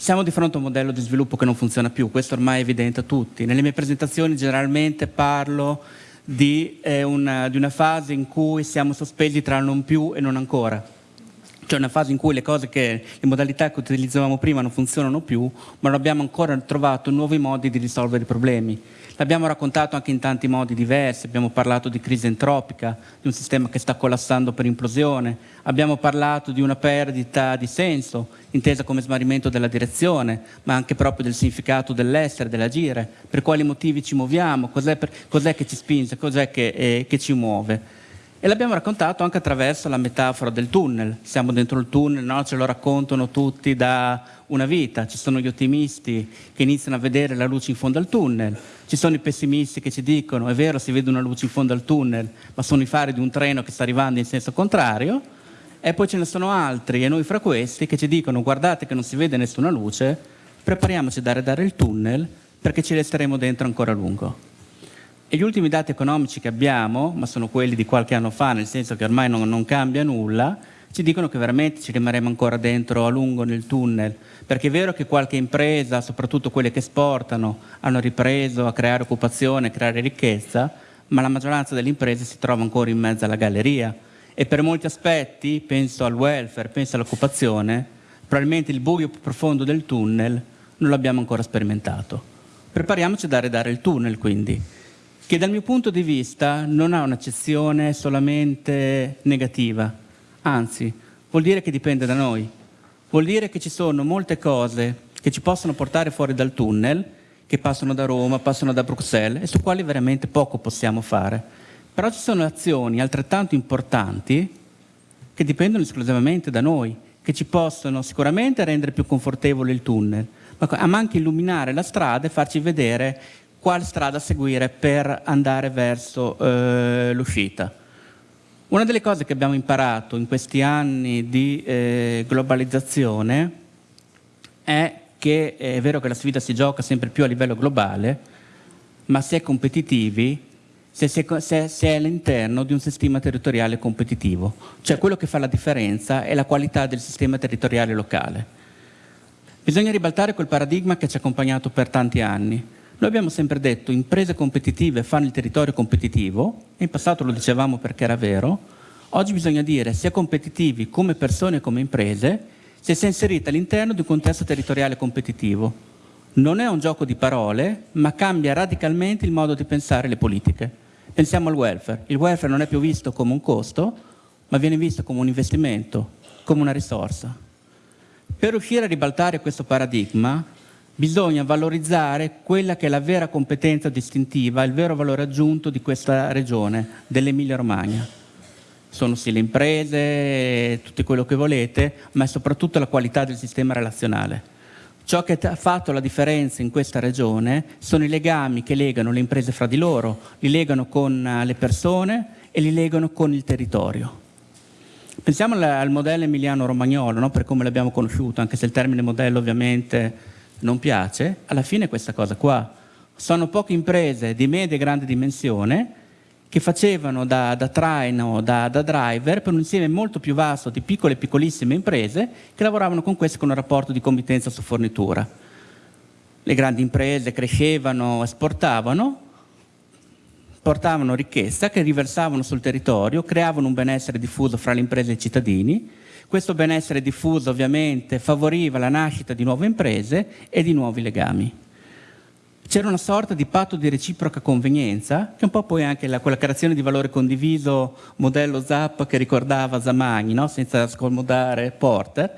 Siamo di fronte a un modello di sviluppo che non funziona più, questo ormai è evidente a tutti. Nelle mie presentazioni generalmente parlo di, eh, una, di una fase in cui siamo sospesi tra non più e non ancora. Cioè una fase in cui le cose che, le modalità che utilizzavamo prima non funzionano più, ma non abbiamo ancora trovato nuovi modi di risolvere i problemi. L'abbiamo raccontato anche in tanti modi diversi, abbiamo parlato di crisi entropica, di un sistema che sta collassando per implosione, abbiamo parlato di una perdita di senso, intesa come smarrimento della direzione, ma anche proprio del significato dell'essere, dell'agire, per quali motivi ci muoviamo, cos'è, cos che ci spinge, cos'è che, eh, che ci muove. E l'abbiamo raccontato anche attraverso la metafora del tunnel. Siamo dentro il tunnel, no? ce lo raccontano tutti da una vita. Ci sono gli ottimisti che iniziano a vedere la luce in fondo al tunnel. Ci sono i pessimisti che ci dicono, è vero, si vede una luce in fondo al tunnel, ma sono i fari di un treno che sta arrivando in senso contrario. E poi ce ne sono altri, e noi fra questi, che ci dicono, guardate che non si vede nessuna luce, prepariamoci a dare, dare il tunnel perché ci resteremo dentro ancora a lungo. E gli ultimi dati economici che abbiamo, ma sono quelli di qualche anno fa, nel senso che ormai non, non cambia nulla, ci dicono che veramente ci rimarremo ancora dentro a lungo nel tunnel, perché è vero che qualche impresa, soprattutto quelle che esportano, hanno ripreso a creare occupazione, a creare ricchezza, ma la maggioranza delle imprese si trova ancora in mezzo alla galleria. E per molti aspetti, penso al welfare, penso all'occupazione, probabilmente il buio più profondo del tunnel non l'abbiamo ancora sperimentato. Prepariamoci a dare, dare il tunnel quindi che dal mio punto di vista non ha un'accezione solamente negativa, anzi, vuol dire che dipende da noi, vuol dire che ci sono molte cose che ci possono portare fuori dal tunnel, che passano da Roma, passano da Bruxelles, e su quali veramente poco possiamo fare. Però ci sono azioni altrettanto importanti che dipendono esclusivamente da noi, che ci possono sicuramente rendere più confortevole il tunnel, ma anche illuminare la strada e farci vedere quale strada seguire per andare verso eh, l'uscita. Una delle cose che abbiamo imparato in questi anni di eh, globalizzazione è che è vero che la sfida si gioca sempre più a livello globale, ma si è competitivi se si è, se, se è all'interno di un sistema territoriale competitivo. Cioè quello che fa la differenza è la qualità del sistema territoriale locale. Bisogna ribaltare quel paradigma che ci ha accompagnato per tanti anni, noi abbiamo sempre detto imprese competitive fanno il territorio competitivo, in passato lo dicevamo perché era vero, oggi bisogna dire sia competitivi come persone e come imprese se si è inserita all'interno di un contesto territoriale competitivo. Non è un gioco di parole, ma cambia radicalmente il modo di pensare le politiche. Pensiamo al welfare. Il welfare non è più visto come un costo, ma viene visto come un investimento, come una risorsa. Per riuscire a ribaltare questo paradigma bisogna valorizzare quella che è la vera competenza distintiva, il vero valore aggiunto di questa regione, dell'Emilia Romagna. Sono sì le imprese, tutto quello che volete, ma è soprattutto la qualità del sistema relazionale. Ciò che ha fatto la differenza in questa regione sono i legami che legano le imprese fra di loro, li legano con eh, le persone e li legano con il territorio. Pensiamo al modello emiliano-romagnolo, no? per come l'abbiamo conosciuto, anche se il termine modello ovviamente non piace, alla fine è questa cosa qua. Sono poche imprese di media e grande dimensione che facevano da, da traino, da, da, driver per un insieme molto più vasto di piccole e piccolissime imprese che lavoravano con queste con un rapporto di committenza su fornitura. Le grandi imprese crescevano, esportavano, portavano ricchezza che riversavano sul territorio, creavano un benessere diffuso fra le imprese e i cittadini questo benessere diffuso ovviamente favoriva la nascita di nuove imprese e di nuovi legami. C'era una sorta di patto di reciproca convenienza, che è un po' poi anche la, quella creazione di valore condiviso modello ZAP che ricordava Zamagni, no? senza scomodare Porter,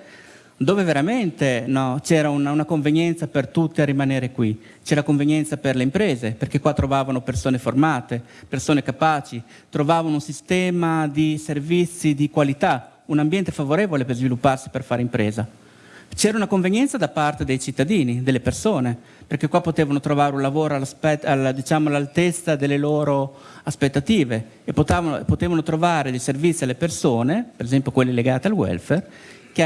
dove veramente no, c'era una, una, convenienza per tutti a rimanere qui. C'era convenienza per le imprese, perché qua trovavano persone formate, persone capaci, trovavano un sistema di servizi di qualità, un ambiente favorevole per svilupparsi, per fare impresa. C'era una convenienza da parte dei cittadini, delle persone, perché qua potevano trovare un lavoro diciamo, all'altezza diciamo, delle loro aspettative e potevano, potevano, trovare dei servizi alle persone, per esempio quelli legati al welfare, che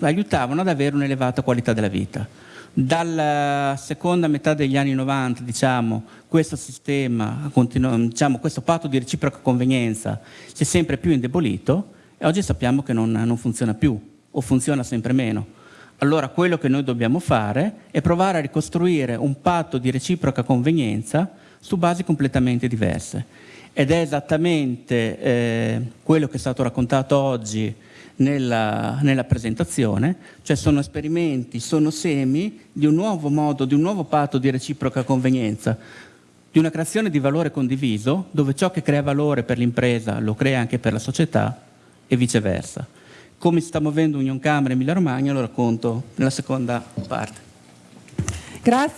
aiutavano ad avere un'elevata qualità della vita. Dalla seconda metà degli anni 90, diciamo, questo sistema, diciamo, questo patto di reciproca convenienza si è sempre più indebolito e oggi sappiamo che non, non funziona più o funziona sempre meno. Allora quello che noi dobbiamo fare è provare a ricostruire un patto di reciproca convenienza su basi completamente diverse. Ed è esattamente eh, quello che è stato raccontato oggi nella, nella, presentazione, cioè sono esperimenti, sono semi di un nuovo modo, di un nuovo patto di reciproca convenienza, di una creazione di valore condiviso, dove ciò che crea valore per l'impresa lo crea anche per la società e viceversa. Come si sta muovendo Union Camera e Emilia Romagna lo racconto nella seconda parte. Grazie.